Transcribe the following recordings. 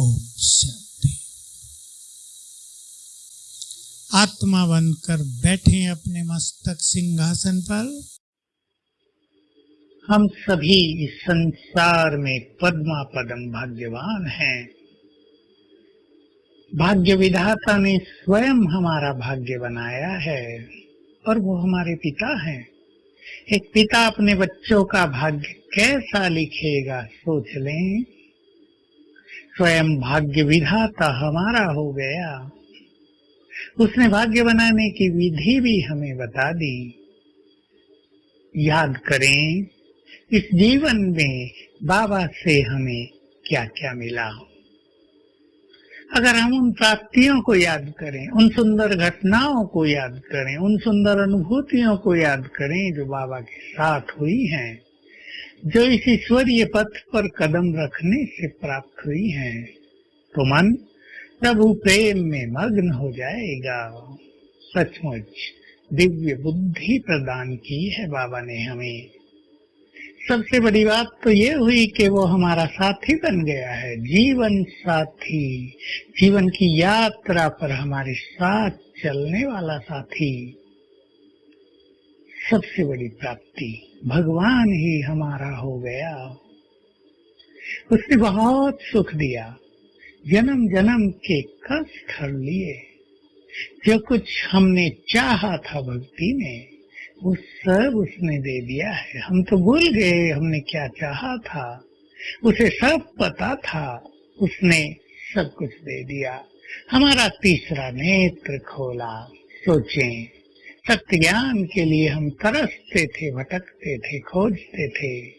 ओम शांति। आत्मा बनकर बैठे अपने मस्तक सिंहासन पर। हम सभी इस संसार में पद्मा पदम भाग्यवान हैं। भाग्य विधाता ने स्वयं हमारा भाग्य बनाया है और वो हमारे पिता हैं। एक पिता अपने बच्चों का भाग्य कैसा लिखेगा, सोच लें। स्वयं भाग्य विधाता हमारा हो गया। उसने भाग्य बनाने की विधि भी हमें बता दी। याद करें, इस जीवन में बाबा से हमें क्या क्या मिला। अगर हम उन प्राप्तियों को याद करें, उन सुंदर घटनाओं को याद करें, उन सुंदर अनुभूतियों को याद करें जो बाबा के साथ हुई हैं जो इस ईश्वरीय पथ पर कदम रखने से प्राप्त हुई है तो मन प्रभु प्रेम में मग्न हो जाएगा। सचमुच दिव्य बुद्धि प्रदान की है बाबा ने हमें। सबसे बड़ी बात तो ये हुई कि वो हमारा साथी बन गया है, जीवन साथी। जीवन की यात्रा पर हमारे साथ चलने वाला साथी। सबसे बड़ी प्राप्ति। भगवान ही हमारा हो गया। उसने बहुत सुख दिया। जन्म जन्म के कष्ट हर लिए। जो कुछ हमने चाहा था भक्ति में, वो सब उसने दे दिया है। हम तो भूल गए हमने क्या चाहा था। उसे सब पता था। उसने सब कुछ दे दिया। हमारा तीसरा नेत्र खोला। सोचें सत्य ज्ञान के लिए हम तरसते थे, भटकते थे, खोजते थे।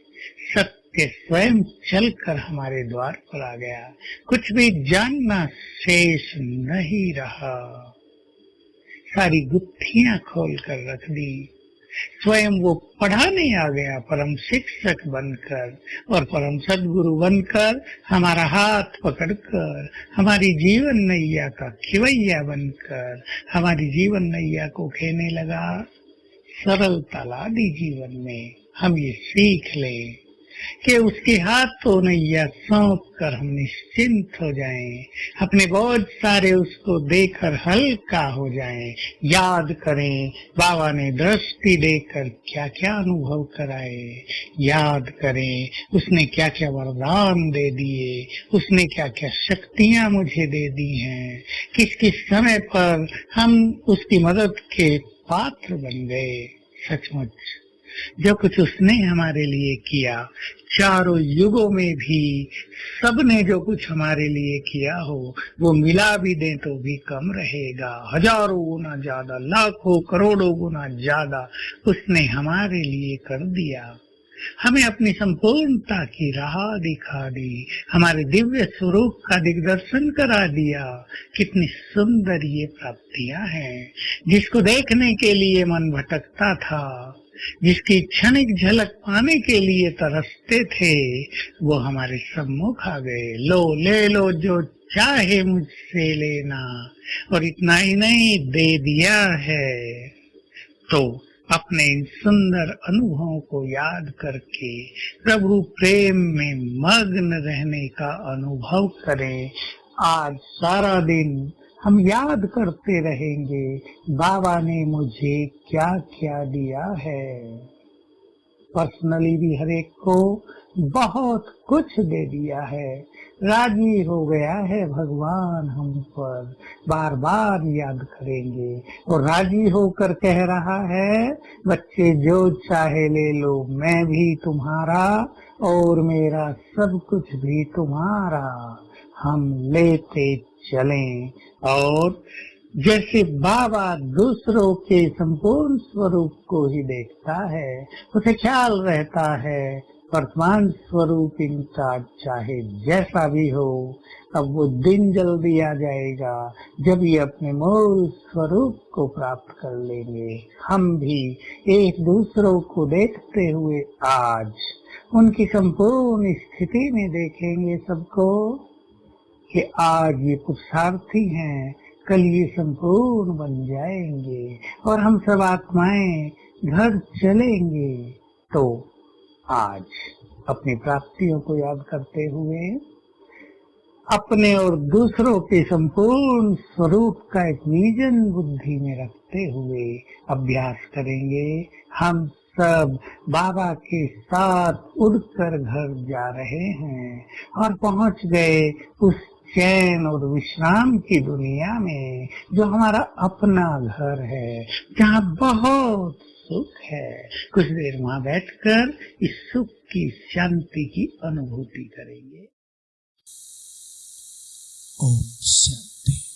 सत्य स्वयं चलकर हमारे द्वार पर आ गया। कुछ भी जानना शेष नहीं रहा। सारी गुत्थियाँ खोल कर रख दी। स्वयं वो पढ़ाने आ गया, परम शिक्षक बनकर और परम सदगुरु बनकर हमारा हाथ पकड़कर, हमारी जीवन नैया का खिवैया बनकर, हमारी जीवन नैया को खेने लगा। सरलता ला दी जीवन में हम ये सीख लें। कि उसके हाथों नैया सौंप कर हम निश्चिंत हो जाएँ, अपने बहुत सारे उसको देकर हल्का हो जाएँ, याद करें बाबा ने दृष्टि देकर क्या क्या अनुभव कराए। याद करें उसने क्या क्या वरदान दे दिए। उसने क्या क्या शक्तियाँ मुझे दे दी हैं। किस किस समय पर हम उसकी मदद के पात्र बन गए। सचमुच जो कुछ उसने हमारे लिए किया, चारों युगों में भी सबने जो कुछ हमारे लिए किया हो, वो मिला भी दे तो भी कम रहेगा। हज़ारों गुना ज़्यादा, लाखों करोड़ों गुना ज़्यादा उसने हमारे लिए कर दिया। हमें अपनी संपूर्णता की राह दिखा दी। हमारे दिव्य स्वरूप का दिग्दर्शन करा दिया। कितनी सुंदर ये प्राप्तियाँ हैं, जिसको देखने के लिए मन भटकता था। जिसकी क्षणिक झलक पाने के लिए तरसते थे, वो हमारे सम्मुख आ गए। लो, ले लो, जो चाहे मुझसे लेना, और इतना ही नहीं, दे दिया है। तो अपने इन सुंदर अनुभवों को याद करके प्रभु प्रेम में मग्न रहने का अनुभव करें। आज सारा दिन हम याद करते रहेंगे, बाबा ने मुझे क्या क्या दिया है? पर्सनली भी हर एक को बहुत कुछ दे दिया है। राज़ी हो गया है भगवान हम पर। बार बार याद करेंगे। और राज़ी होकर कह रहा है, बच्चे, जो चाहे ले लो, मैं भी तुम्हारा और मेरा सब कुछ भी तुम्हारा। हम लेते चलें। और जैसे बाबा दूसरों के संपूर्ण स्वरूप को ही देखता है, उसे ख्याल रहता है, वर्तमान स्वरूप इनका चाहे जैसा भी हो, अब वो दिन जल्दी आ जाएगा जब ये अपने मूल स्वरूप को प्राप्त कर लेंगे। हम भी एक दूसरों को देखते हुए आज उनकी संपूर्ण स्थिति में देखेंगे सबको। कि आज ये पुरुषार्थी हैं, कल ये संपूर्ण बन जाएँगे और हम सब आत्माएँ घर चलेंगे। तो आज अपनी प्राप्तियों को याद करते हुए अपने और दूसरों के संपूर्ण स्वरूप का एक विजन बुद्धि में रखते हुए अभ्यास करेंगे। हम सब बाबा के साथ उड़कर घर जा रहे हैं और पहुँच गए उस चैन और विश्राम की दुनिया में, जो हमारा अपना घर है, जहाँ बहुत सुख है। कुछ देर वहाँ बैठकर इस सुख की शांति की अनुभूति करेंगे। ओम शांति।